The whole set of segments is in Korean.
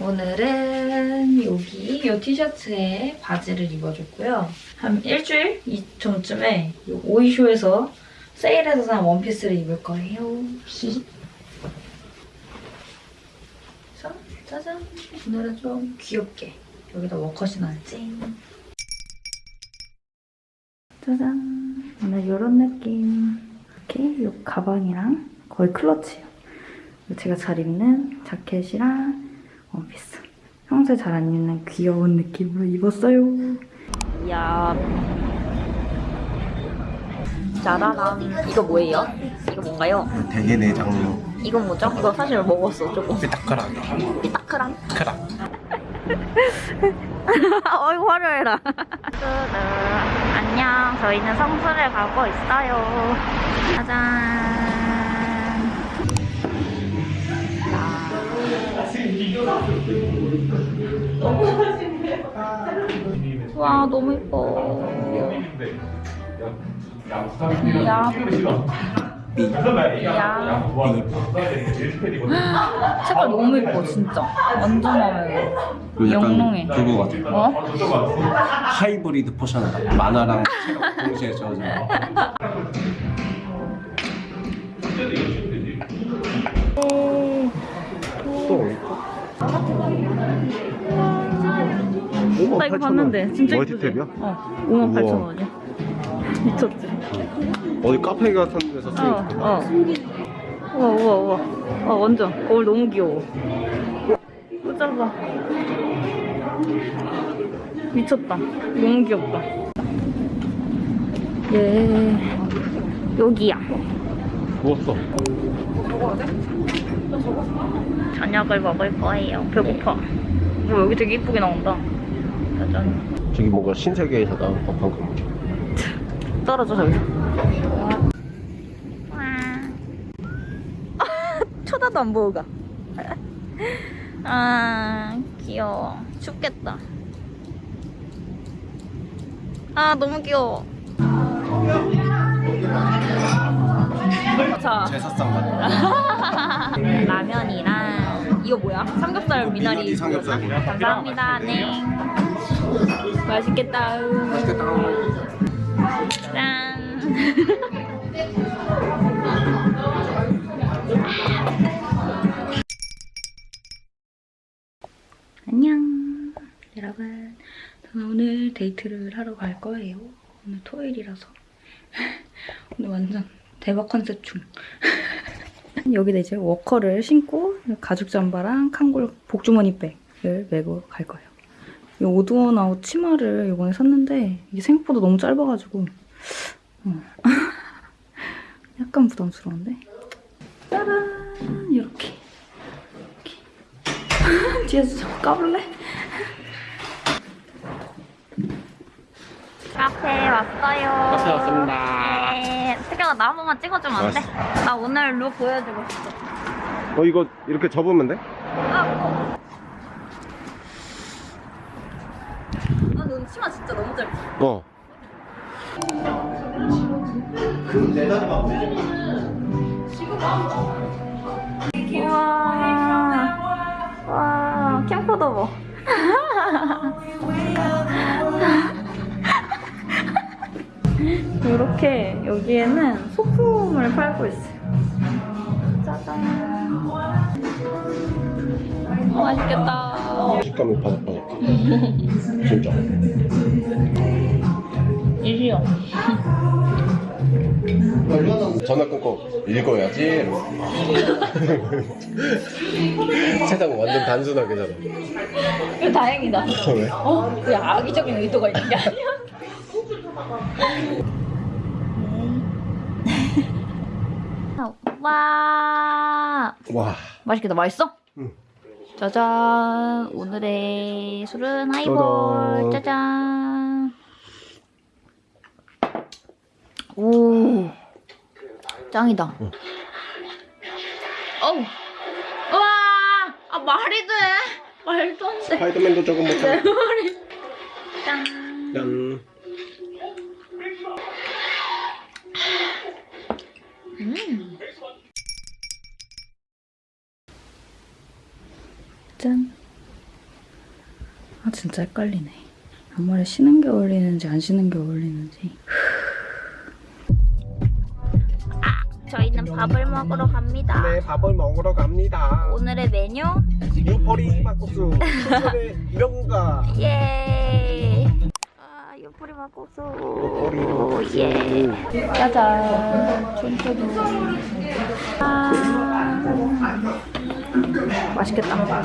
오늘은 여기 이 티셔츠에 바지를 입어줬고요. 한 일주일 이 오이쇼에서 세일해서 산 원피스를 입을 거예요. 그래서 짜잔! 오늘은 좀 귀엽게 여기다 워커시 넣었지. 짜잔! 오늘 이런 느낌. 이렇게 이 가방이랑 거의 클러치예요. 제가 잘 입는 자켓이랑 원피스. 평소에 잘 안 입는 귀여운 느낌으로 입었어요. 이야. 짜라란. 이거 뭐예요? 이거 뭔가요? 대게 내장류 이건 뭐죠? 이거 사실 먹었어, 조금. 삐딱하게 삐딱크랑. 크락 어이구, 화려해라. 안녕. 저희는 성수를 가고 있어요. 짜잔. 와, 너무 예뻐. 야. 야. 색깔 너무 예뻐, 진짜. 완전 마음에 들어. 영롱해. 그거 같아 어? 하이브리드 포션 만화랑 동시에 저어져 나 이거 봤는데. 진짜? 멀티탭이야? 어 5만 8천 우와. 원이야. 미쳤지? 어디 카페 같은 데서 쓰면 어, 어. 우와 우와 우와. 아 완전. 거울 너무 귀여워. 또 짧아 미쳤다. 너무 귀엽다. 예. 여기야. 누웠어. 저녁을 먹을 거예요. 배고파. 뭐 여기 되게 이쁘게 나온다 짜잔 저기 뭔가 신세계에서 나온 법한 거 떨어져 저기서 쳐다도 안 보고 가. 아 귀여워. 춥겠다. 아 너무 귀여워. 자. 제사상. 같아 라면이랑 이거 뭐야? 삼겹살 미나리. 미나리 삼겹살. 감사합니다. 네 맛있겠다. 맛있겠다. 짠. 안녕. 여러분 저는 오늘 데이트를 하러 갈 거예요. 오늘 토요일이라서. 오늘 완전 대박 컨셉 중. 여기다 이제 워커를 신고 가죽 잠바랑 캉골 복주머니 백을 메고 갈 거예요 이 Odd One Out 치마를 이번에 샀는데 이게 생각보다 너무 짧아가지고 어. 약간 부담스러운데 짜란 이렇게 이렇게 뒤에서 좀 까볼래? 카페 왔어요 카페 왔습니다. 네. 태경아 나 한 번만 찍어주면 안 돼? 알았어. 나 오늘 룩 보여주고 싶어 어 이거 이렇게 접으면 돼? 아, 너 치마 진짜 너무 짧아 어. 우와 와 캠코더 봐 이렇게 여기에는 소품을 팔고 있어요. 짜잔. 맛있겠다 식감이 바삭바삭 해 진짜 이리요 전화 끊고 읽어야지 세상 완전 단순하게잖아 이거 다행이다 왜? 어? 그 악의적인 의도가 있는 게 아니야 와 와 맛있겠다. 맛있어? 응. 짜잔. 오늘의 술은 하이볼. 짜잔. 오. 짱이다. 응. 어우. 우와. 아, 말이 돼. 말도 안 돼. 스파이더맨도 조금 내 못하네 머리. 짠. 짠 아 진짜 헷갈리네. 앞머리 쉬는 게 어울리는지 안 쉬는 게 어울리는지. 저희는 밥을 먹으러 갑니다. 네, 밥을 먹으러 갑니다. 오늘의 메뉴 유포리 막국수 명가. 예. 아 요포리 막국수. 유포리 예. 짜잔. 촌초도. 아. 맛있겠다.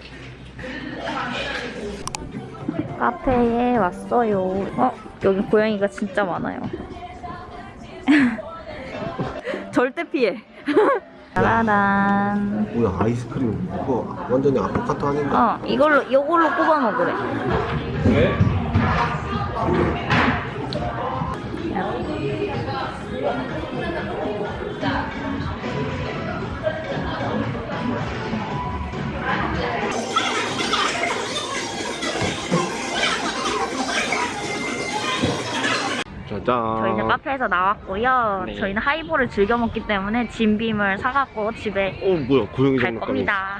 카페에 왔어요. 어, 여기 고양이가 진짜 많아요. 절대 피해. 짜란. 뭐야 아이스크림 그거 완전히 아포카토 아닌가? 어, 이걸로 이걸로 꼽아 먹으래. 짜잔. 저희는 카페에서 나왔고요. 네. 저희는 하이볼을 즐겨 먹기 때문에 진빔을 사갖고 집에 어 뭐야 고양이 갈 장난감이. 겁니다.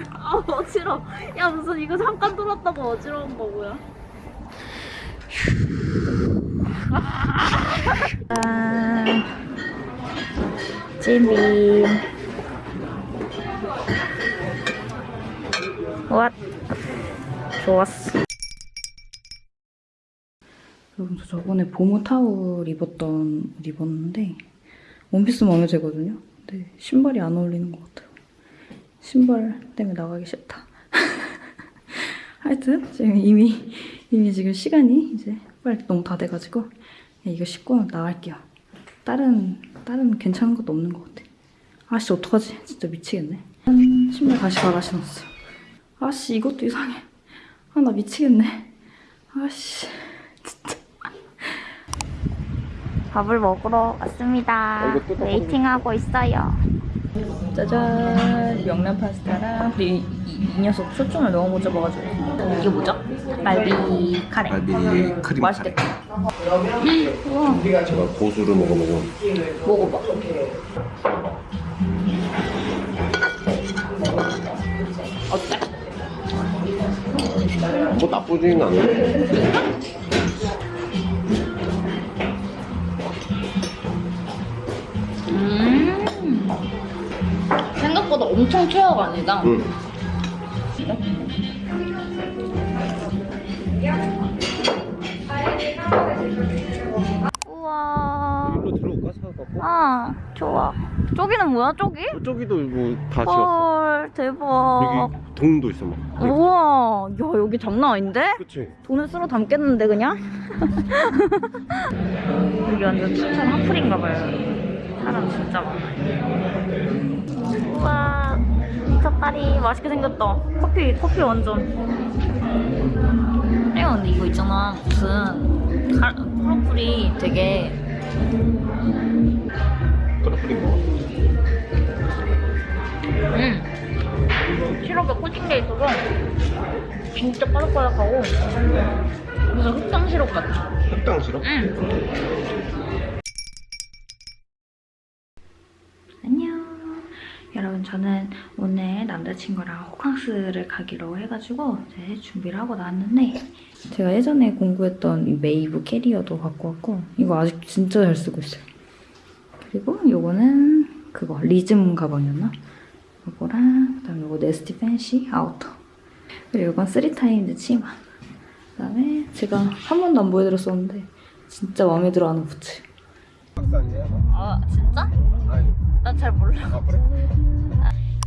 아 어지러. 야 무슨 이거 잠깐 돌았다고 어지러운 거고요. 짠. 진빔. 왓. 좋았어. 여러분 저 저번에 보모 타올 입었던 옷 입었는데 원피스 마음에 들거든요. 근데 신발이 안 어울리는 것 같아요. 신발 때문에 나가기 싫다. 하여튼 지금 이미 이미 지금 시간이 이제 빨리 너무 다 돼가지고 그냥 이거 신고 나갈게요. 다른 다른 괜찮은 것도 없는 것 같아. 아씨 어떡하지? 진짜 미치겠네. 음, 신발 다시 갈아 신었어. 아씨 이것도 이상해. 아 나 미치겠네. 아씨 진짜. 밥을 먹으러 왔습니다. 아, 웨이팅하고 있어요. 짜잔 명란 파스타랑 이, 이, 이 녀석 초점을 너무 못 잡아가지고 이게 뭐죠? 갈비 카레 갈비 크림 맛있겠다 우와 제가 고수를 먹어보고 먹어봐 뭐 나쁘지는 않네. 음 생각보다 엄청 최악 아니다 응. 우와 일로 들어올까 사갖고? 아 좋아 저기는 뭐야 저기? 저기도 뭐다 지었어. 헐 대박 여기 동도 있어 막. 우와 야 여기 장난 아닌데? 그치? 돈을 쓸어 담겠는데 그냥? 여기 완전 춘천 핫플인가봐요 사람 진짜 많아 우와 미쳤다리 맛있게 생겼다 커피 커피 완전 야 근데 이거 있잖아 무슨 가, 프로플이 되게 크로플인 거. 음 시럽에 코팅돼 있어서 진짜 바삭바삭하고 무슨 흑당 시럽 같아 흑당 시럽? 응. 안녕. 여러분 저는 오늘 남자친구랑 호캉스를 가기로 해가지고 이제 준비를 하고 나왔는데 제가 예전에 공구했던 이 메이브 캐리어도 갖고 왔고 이거 아직 진짜 잘 쓰고 있어요. 그리고 요거는 그거 리즘 가방이었나? 요거랑 그다음에 요거 네스티 팬시 아우터. 그리고 이건 쓰리타임즈 치마. 그다음에 제가 한 번도 안 보여드렸었는데 진짜 마음에 들어하는 부츠? 아 진짜? 난 잘 몰라. 아 그래?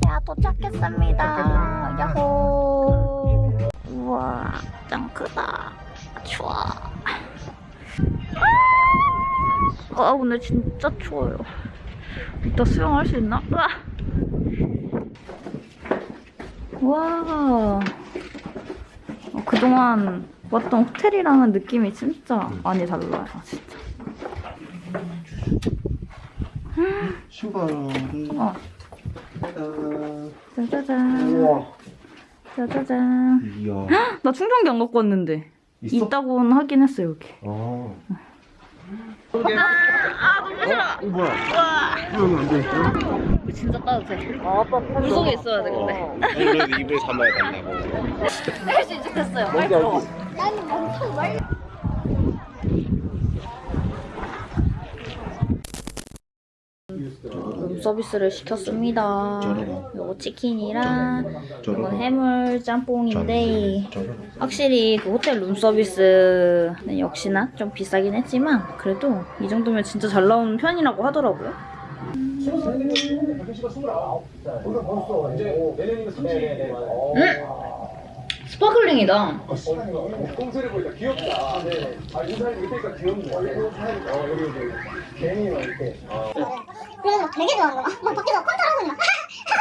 야 도착했습니다. 야호. 우와 짱 크다. 좋아 아! 아 오늘 진짜 추워요. 이따 수영할 수 있나? 으아! 와. 어, 그동안 왔던 호텔이랑은 느낌이 진짜 많이 달라요. 진짜. 신발을 어, 아, 짜자잔. 우와 짜자잔. 이야 나 충전기 안 갖고 왔는데. 있어? 있다고는 하긴 했어 여기. 아 아 너무 싫어. 어, 뭐야 이러면 안 돼. 진짜 따뜻해. 물 속에 있어야 돼 근데. 그래도 입을 삼아야 된다고 할수 있게 됐어요. 빨리 들어가. 룸 서비스를 시켰습니다. 요거 치킨이랑 이건 해물 짬뽕인데 확실히 그 호텔 룸 서비스는 역시나 좀 비싸긴 했지만 그래도 이 정도면 진짜 잘 나오는 편이라고 하더라고요. 스파클링이다. 꼼수를 보니까 귀엽다. 네. 아, 인사를 못하니까 귀엽네. 어, 여기, 여기. 괜히 막 이렇게. 그래서 막 되게 좋아하는 거야. 막 밖에서 컨트롤하고 막,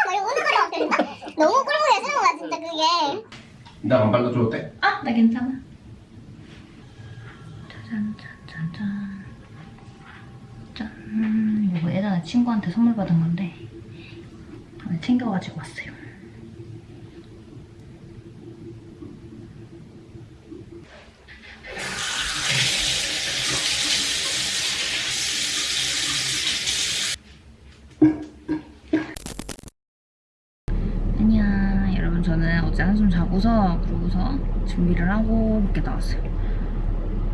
막 이러고 막 들린다. 너무 꼴보기 싫은 거야, 진짜 그게. 나 안 발라줘도 돼? 아, 나 괜찮아. 짜잔, 짠, 짠, 짠. 이거 예전에 친구한테 선물 받은 건데 오늘 챙겨가지고 왔어요. 안녕 여러분 저는 어제 한숨 자고서 그러고서 준비를 하고 밖에 나왔어요.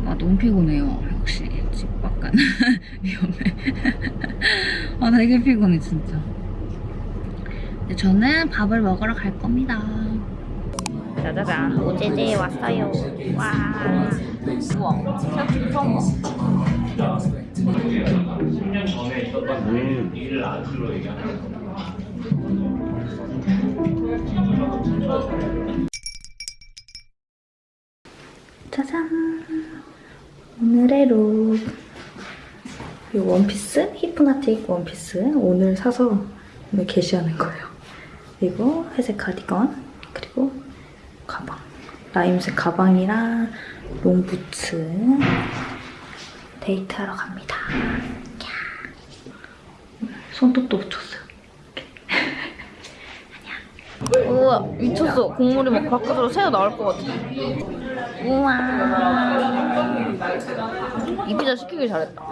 아 너무 피곤해요. 역시 집 밖은 위험해. 아 되게 피곤해 진짜. 저는 밥을 먹으러 갈 겁니다. 짜자잔. 오제제에 왔어요. 와. 우와. 새우튀김 처음. 봐 짜잔 오늘의 룩. 이 원피스, 히프나틱 원피스 오늘 사서 오늘 개시하는 거예요. 그리고 회색 카디건, 그리고 가방. 라임색 가방이랑 롱부츠. 데이트하러 갑니다. 야. 손톱도 붙였어요. 우와 미쳤어. 국물이 막 바깥으로 새어 나올 것 같아. 우와. 이 피자 시키길 잘했다.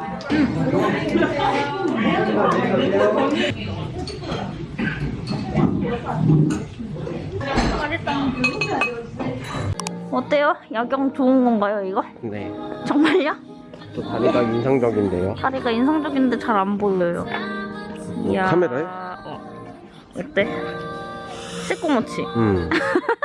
잘했다. 어때요? 야경 좋은 건가요, 이거? 네. 정말요? 또 다리가 인상적인데요. 다리가 인상적인데 잘 안 보여요. 이야. 카메라에? 어. 어때? 새꼬맣지? 음.